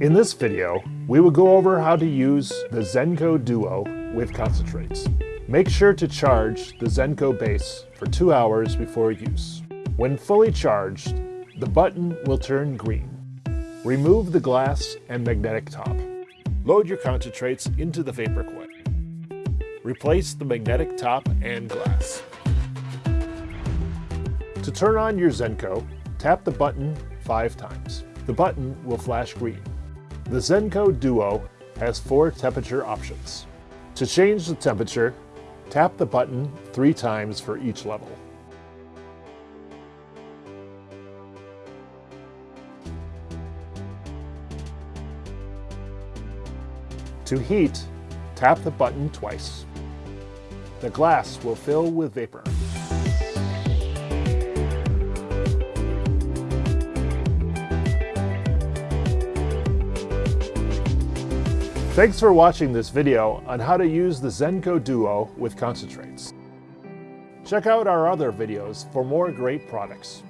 In this video, we will go over how to use the Zenko Duo with concentrates. Make sure to charge the Zenko base for two hours before use. When fully charged, the button will turn green. Remove the glass and magnetic top. Load your concentrates into the vapor coil. Replace the magnetic top and glass. To turn on your Zenko, tap the button five times. The button will flash green. The Zenko Duo has four temperature options. To change the temperature, tap the button three times for each level. To heat, tap the button twice. The glass will fill with vapor. Thanks for watching this video on how to use the Zenko Duo with concentrates. Check out our other videos for more great products.